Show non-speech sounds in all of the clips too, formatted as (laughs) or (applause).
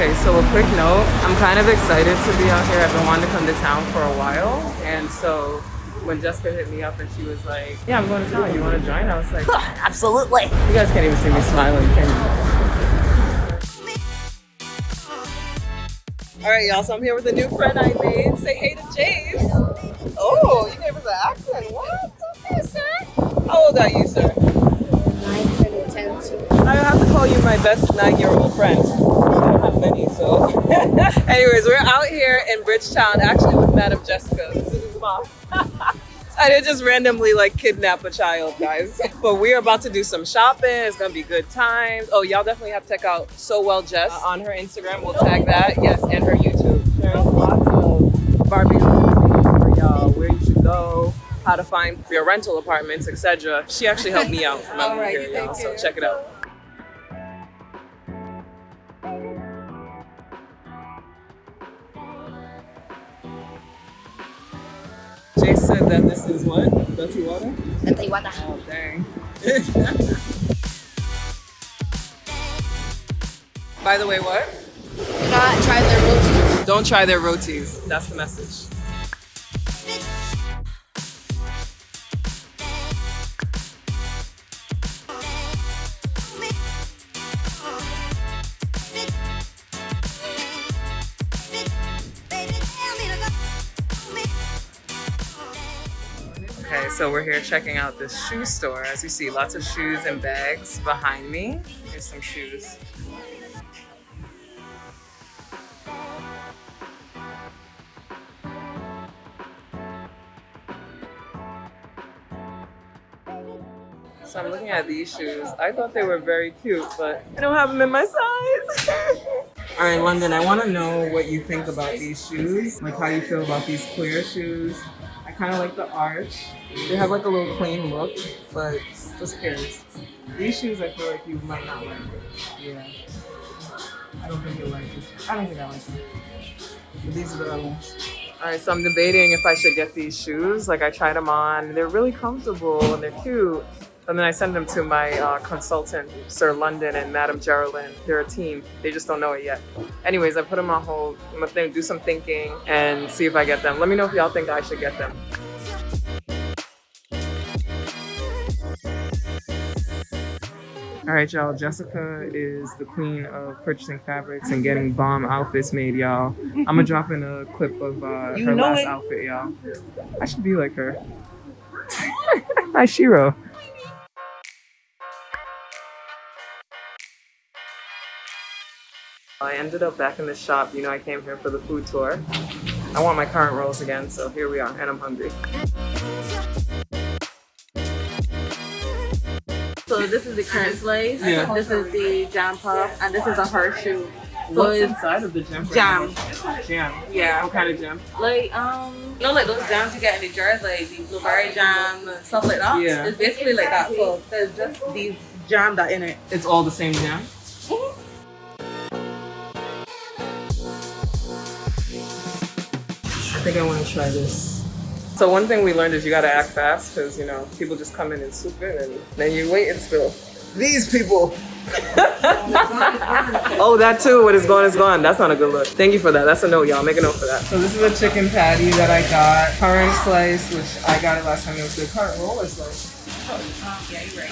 Okay, so a quick note. I'm kind of excited to be out here. I've been wanting to come to town for a while. And so when Jessica hit me up and she was like, yeah, I'm going to town. You want to join? I was like, (laughs) Absolutely. you guys can't even see me smiling, can you? All right, y'all. So I'm here with a new friend I made. Say hey to Jace. Oh, you gave us an accent. What? Okay, sir. How old are you, sir? I have to call you my best nine-year-old friend. I don't have many, so. (laughs) Anyways, we're out here in Bridgetown, actually with Madam Jessica. This is his mom. (laughs) I didn't just randomly like kidnap a child, guys. (laughs) But we are about to do some shopping. It's gonna be good times. Oh, y'all definitely have to check out So Well Jess uh, on her Instagram. We'll tag that. Yes, and her YouTube. There's lots of Barbie for y'all, where you should go, how to find your rental apartments, etc. She actually helped me out from out Alright, here, y'all. So check it out. Jay said that this is what? Dirty water? Nanti water. Oh, dang. (laughs) By the way, what? Do not try their roti. Don't try their rotis. That's the message. So we're here checking out this shoe store. As you see, lots of shoes and bags behind me. Here's some shoes. So I'm looking at these shoes. I thought they were very cute, but I don't have them in my size. (laughs) All right, London, I want to know what you think about these shoes. Like how you feel about these clear shoes. I kind of like the arch. They have like a little clean look, but just cares. These shoes, I feel like you might not like. Yeah. I don't think you'll like it. I don't think I like them. But these are the other ones. All right, so I'm debating if I should get these shoes. Like I tried them on. They're really comfortable and they're cute. And then I send them to my uh, consultant, Sir London and Madam Geraldine. They're a team. They just don't know it yet. Anyways, I put them on hold. I'm gonna do some thinking and see if I get them. Let me know if y'all think I should get them. All right, y'all. Jessica is the queen of purchasing fabrics and getting bomb outfits made, y'all. I'm gonna drop in a clip of uh, her last it. outfit, y'all. I should be like her. (laughs) Hi, Shiro. I ended up back in the shop. You know, I came here for the food tour. I want my currant rolls again, so here we are, and I'm hungry. So this is the currant slice. Yeah. This is the jam puff, and this is a horseshoe. So What's it's inside of the jam? right Jam. Jam. yeah, What kind of jam? like um, you know, like those jams you get in the jars, like the blueberry jam stuff like that. Yeah. It's basically like that. So there's just these jam that in it. It's all the same jam. Think I want to try this. So one thing we learned is you got to act fast because you know people just come in and swoop in and then you wait and still. These people. (laughs) oh, that too. What is gone is gone. That's not a good look. Thank you for that. That's a note, y'all. Make a note for that. So this is a chicken patty that I got. Currant slice, which I got it last time. It was good. Currant roll or slice?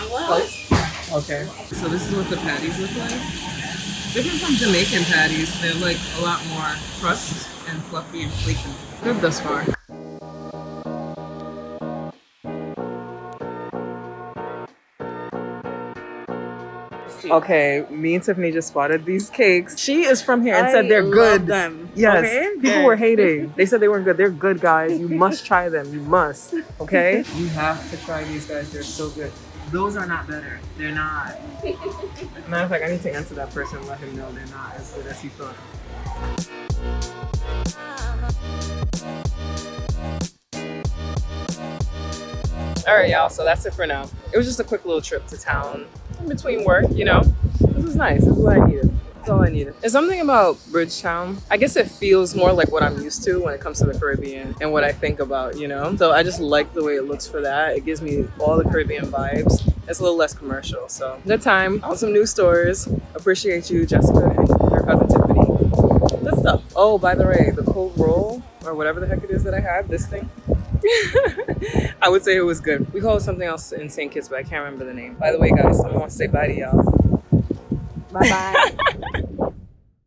Slice. Okay. So this is what the patties look like. Different from Jamaican patties. They're like a lot more crust and fluffy and flaky. Good thus far. Okay, me and Tiffany just spotted these cakes. She is from here and said they're good. them. Yes, Okay? people Good. were hating. (laughs) They said they weren't good. They're good, guys. You must try them. You must. Okay? (laughs) You have to try these guys. They're so good. Those are not better. They're not. Matter of fact, I need to answer that person and let him know they're not as good as he thought. All right, y'all. So that's it for now. It was just a quick little trip to town in between work. You know, this is nice. This is what I needed. That's all I needed. There's something about Bridgetown. I guess it feels more like what I'm used to when it comes to the Caribbean and what I think about. You know, so I just like the way it looks for that. It gives me all the Caribbean vibes. It's a little less commercial. So good time on some new stores. Appreciate you, Jessica and your cousin Tiffany. Good stuff. Oh, by the way, the cold roll or whatever the heck it is that I had, this thing. (laughs) I would say it was good. We call it something else in St. Kitts, but I can't remember the name. By the way, guys, I want to say bye to y'all. Bye bye. (laughs)